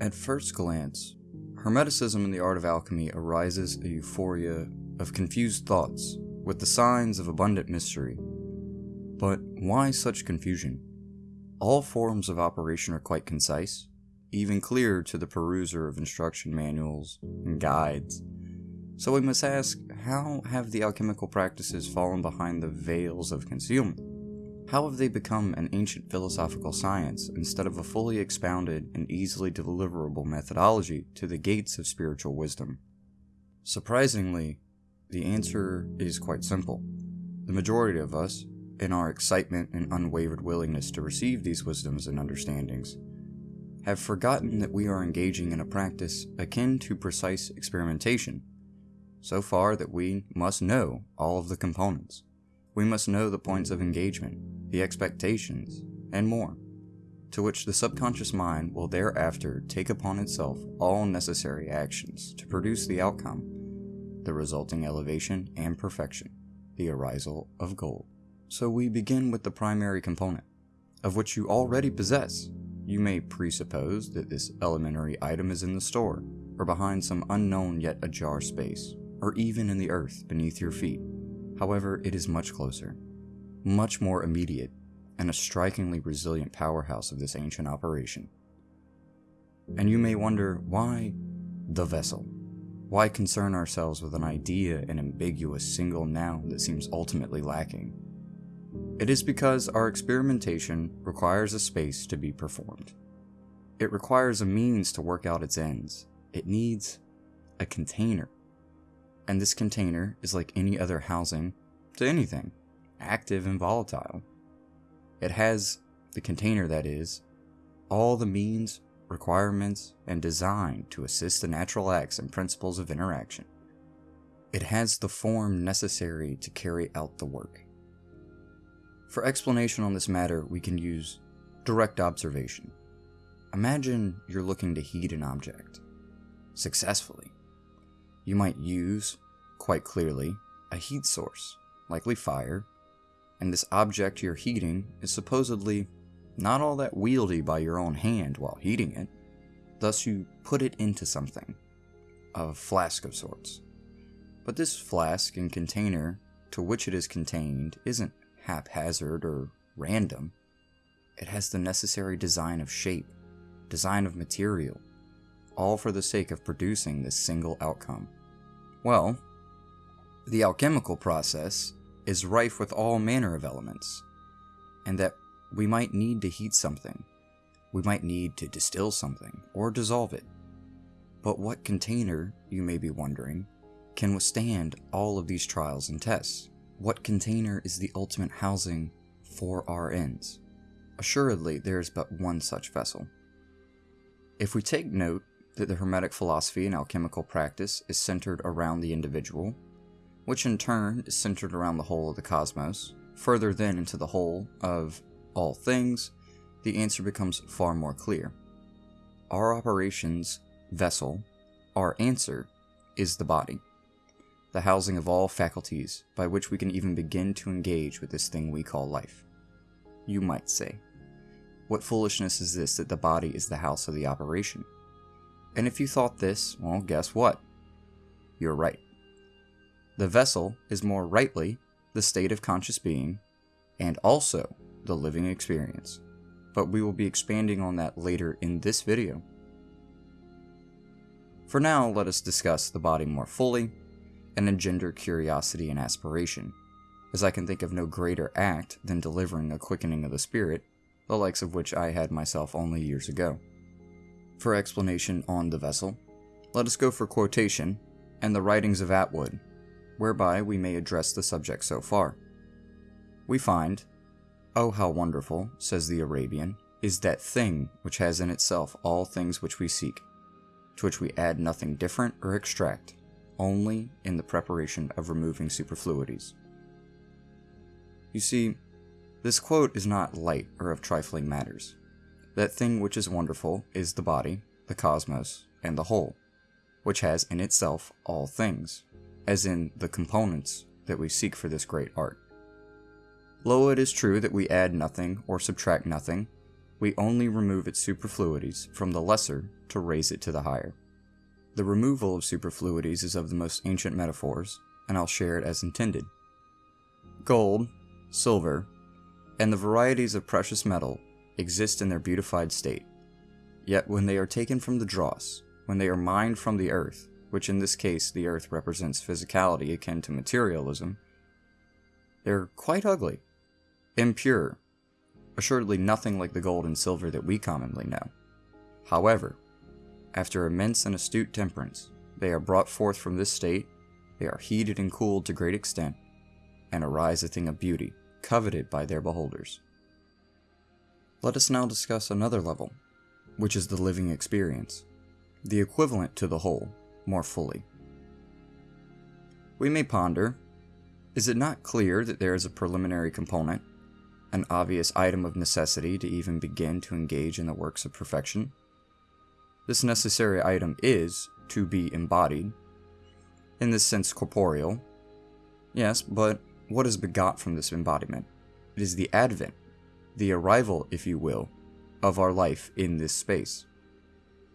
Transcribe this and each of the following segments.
At first glance, Hermeticism in the art of alchemy arises a euphoria of confused thoughts with the signs of abundant mystery. But why such confusion? All forms of operation are quite concise, even clear to the peruser of instruction manuals and guides. So we must ask how have the alchemical practices fallen behind the veils of concealment? How have they become an ancient philosophical science instead of a fully expounded and easily deliverable methodology to the gates of spiritual wisdom? Surprisingly, the answer is quite simple. The majority of us, in our excitement and unwavered willingness to receive these wisdoms and understandings, have forgotten that we are engaging in a practice akin to precise experimentation, so far that we must know all of the components. We must know the points of engagement, the expectations, and more, to which the subconscious mind will thereafter take upon itself all necessary actions to produce the outcome, the resulting elevation and perfection, the arisal of gold. So we begin with the primary component, of which you already possess. You may presuppose that this elementary item is in the store, or behind some unknown yet ajar space, or even in the earth beneath your feet. However, it is much closer, much more immediate, and a strikingly resilient powerhouse of this ancient operation. And you may wonder why the vessel? Why concern ourselves with an idea and ambiguous single noun that seems ultimately lacking? It is because our experimentation requires a space to be performed. It requires a means to work out its ends. It needs a container and this container is like any other housing to anything, active and volatile. It has, the container that is, all the means, requirements, and design to assist the natural acts and principles of interaction. It has the form necessary to carry out the work. For explanation on this matter, we can use direct observation. Imagine you're looking to heat an object successfully. You might use, quite clearly, a heat source, likely fire, and this object you're heating is supposedly not all that wieldy by your own hand while heating it. Thus, you put it into something, a flask of sorts. But this flask and container to which it is contained isn't haphazard or random. It has the necessary design of shape, design of material, all for the sake of producing this single outcome. Well, the alchemical process is rife with all manner of elements, and that we might need to heat something, we might need to distill something, or dissolve it. But what container, you may be wondering, can withstand all of these trials and tests? What container is the ultimate housing for our ends? Assuredly, there is but one such vessel. If we take note that the Hermetic philosophy and alchemical practice is centered around the individual, which in turn is centered around the whole of the cosmos, further then into the whole of all things, the answer becomes far more clear. Our operations vessel, our answer, is the body, the housing of all faculties by which we can even begin to engage with this thing we call life. You might say, what foolishness is this that the body is the house of the operation? And if you thought this, well, guess what? You're right. The vessel is more rightly the state of conscious being and also the living experience. But we will be expanding on that later in this video. For now, let us discuss the body more fully and engender curiosity and aspiration, as I can think of no greater act than delivering a quickening of the spirit, the likes of which I had myself only years ago. For explanation on the vessel, let us go for quotation and the writings of Atwood, whereby we may address the subject so far. We find, Oh, how wonderful, says the Arabian, is that thing which has in itself all things which we seek, to which we add nothing different or extract, only in the preparation of removing superfluities. You see, this quote is not light or of trifling matters. That thing which is wonderful is the body, the cosmos, and the whole, which has in itself all things, as in the components that we seek for this great art. Lo, it is true that we add nothing or subtract nothing, we only remove its superfluities from the lesser to raise it to the higher. The removal of superfluities is of the most ancient metaphors, and I'll share it as intended. Gold, silver, and the varieties of precious metal exist in their beautified state. Yet when they are taken from the dross, when they are mined from the earth, which in this case the earth represents physicality akin to materialism, they're quite ugly, impure, assuredly nothing like the gold and silver that we commonly know. However, after immense and astute temperance, they are brought forth from this state, they are heated and cooled to great extent, and arise a thing of beauty, coveted by their beholders. Let us now discuss another level, which is the living experience, the equivalent to the whole, more fully. We may ponder, is it not clear that there is a preliminary component, an obvious item of necessity to even begin to engage in the works of perfection? This necessary item is to be embodied, in this sense corporeal. Yes, but what is begot from this embodiment? It is the advent, the arrival, if you will, of our life in this space.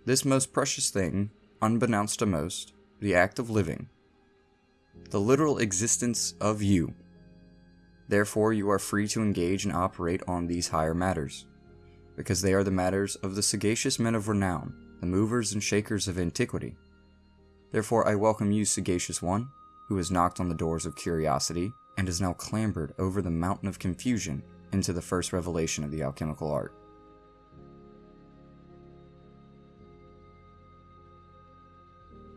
This most precious thing, unbeknownst to most, the act of living, the literal existence of you. Therefore, you are free to engage and operate on these higher matters, because they are the matters of the sagacious men of renown, the movers and shakers of antiquity. Therefore, I welcome you, sagacious one, who has knocked on the doors of curiosity and has now clambered over the mountain of confusion into the first revelation of the alchemical art.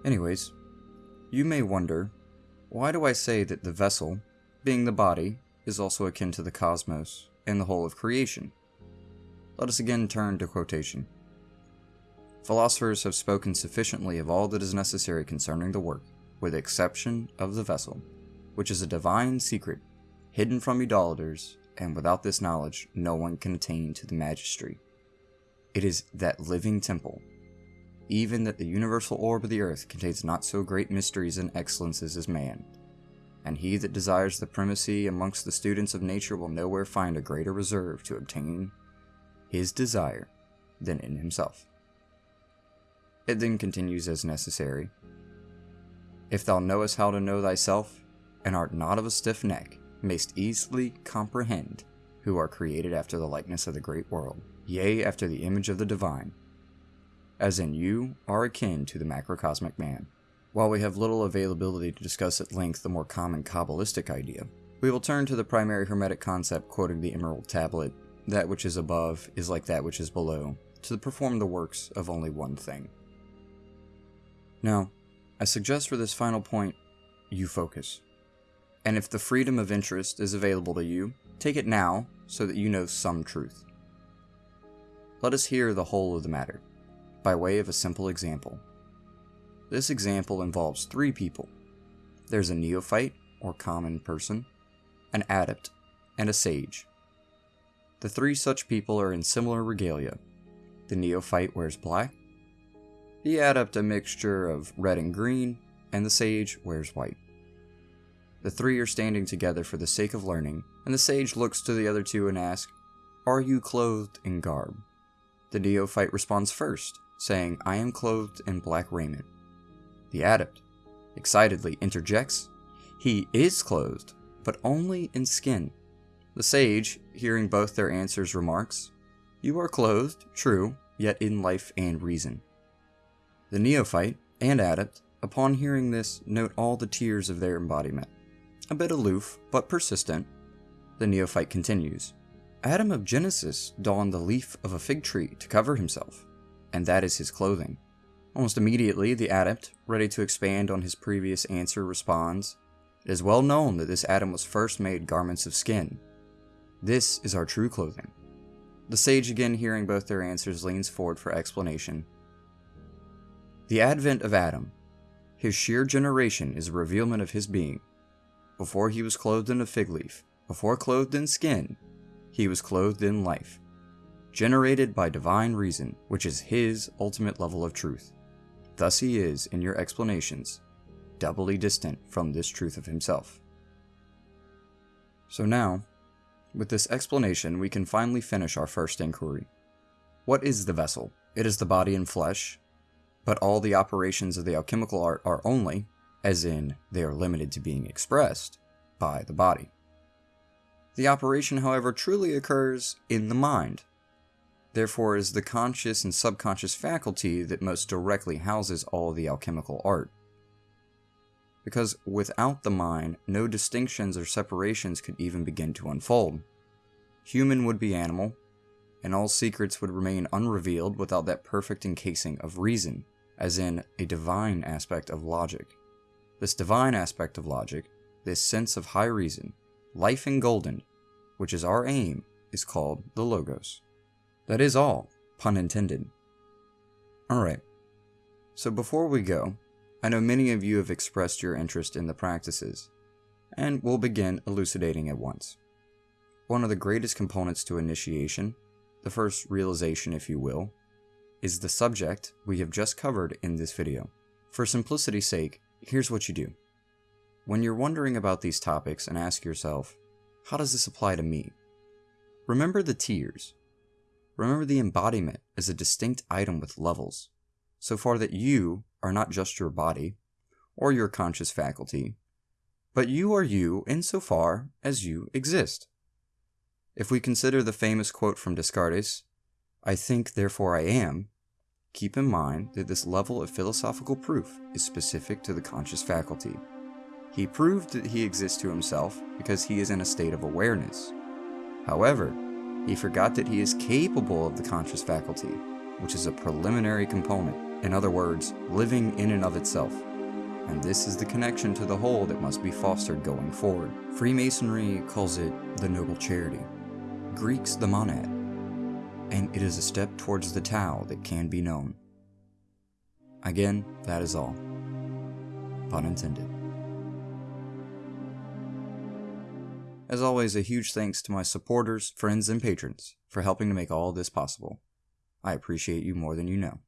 Anyways, you may wonder, why do I say that the vessel, being the body, is also akin to the cosmos and the whole of creation? Let us again turn to quotation. Philosophers have spoken sufficiently of all that is necessary concerning the work, with the exception of the vessel, which is a divine secret, hidden from idolaters, and without this knowledge no one can attain to the magistery. It is that living temple, even that the universal orb of the earth contains not so great mysteries and excellences as man, and he that desires the primacy amongst the students of nature will nowhere find a greater reserve to obtain his desire than in himself. It then continues as necessary. If thou knowest how to know thyself, and art not of a stiff neck, mayst easily comprehend who are created after the likeness of the great world, yea, after the image of the divine, as in you are akin to the macrocosmic man. While we have little availability to discuss at length the more common Kabbalistic idea, we will turn to the primary Hermetic concept quoting the Emerald Tablet that which is above is like that which is below, to perform the works of only one thing. Now, I suggest for this final point, you focus. And if the freedom of interest is available to you, take it now so that you know some truth. Let us hear the whole of the matter, by way of a simple example. This example involves three people. There's a neophyte, or common person, an adept, and a sage. The three such people are in similar regalia. The neophyte wears black, the adept a mixture of red and green, and the sage wears white. The three are standing together for the sake of learning, and the sage looks to the other two and asks, Are you clothed in garb? The neophyte responds first, saying, I am clothed in black raiment. The adept excitedly interjects, He is clothed, but only in skin. The sage, hearing both their answers, remarks, You are clothed, true, yet in life and reason. The neophyte and adept, upon hearing this, note all the tiers of their embodiment. A bit aloof, but persistent, the neophyte continues. Adam of Genesis donned the leaf of a fig tree to cover himself, and that is his clothing. Almost immediately, the adept, ready to expand on his previous answer, responds, It is well known that this Adam was first made garments of skin. This is our true clothing. The sage, again hearing both their answers, leans forward for explanation, the advent of Adam, his sheer generation is a revealment of his being. Before he was clothed in a fig leaf, before clothed in skin, he was clothed in life, generated by divine reason, which is his ultimate level of truth. Thus he is, in your explanations, doubly distant from this truth of himself. So now, with this explanation, we can finally finish our first inquiry, What is the vessel? It is the body and flesh, but all the operations of the alchemical art are only, as in they are limited to being expressed, by the body. The operation, however, truly occurs in the mind. Therefore, is the conscious and subconscious faculty that most directly houses all the alchemical art. Because without the mind, no distinctions or separations could even begin to unfold. Human would be animal, and all secrets would remain unrevealed without that perfect encasing of reason, as in a divine aspect of logic. This divine aspect of logic, this sense of high reason, life in golden, which is our aim, is called the Logos. That is all, pun intended. Alright, so before we go, I know many of you have expressed your interest in the practices, and we'll begin elucidating at once. One of the greatest components to initiation, the first realization if you will, is the subject we have just covered in this video. For simplicity's sake, here's what you do. When you're wondering about these topics and ask yourself, how does this apply to me? Remember the tiers. Remember the embodiment is a distinct item with levels, so far that you are not just your body or your conscious faculty, but you are you insofar as you exist. If we consider the famous quote from Descartes, I think, therefore I am, keep in mind that this level of philosophical proof is specific to the conscious faculty. He proved that he exists to himself because he is in a state of awareness. However, he forgot that he is capable of the conscious faculty, which is a preliminary component, in other words, living in and of itself. And this is the connection to the whole that must be fostered going forward. Freemasonry calls it the noble charity, Greeks the monad, and it is a step towards the Tao that can be known. Again, that is all. Pun intended. As always, a huge thanks to my supporters, friends, and patrons for helping to make all this possible. I appreciate you more than you know.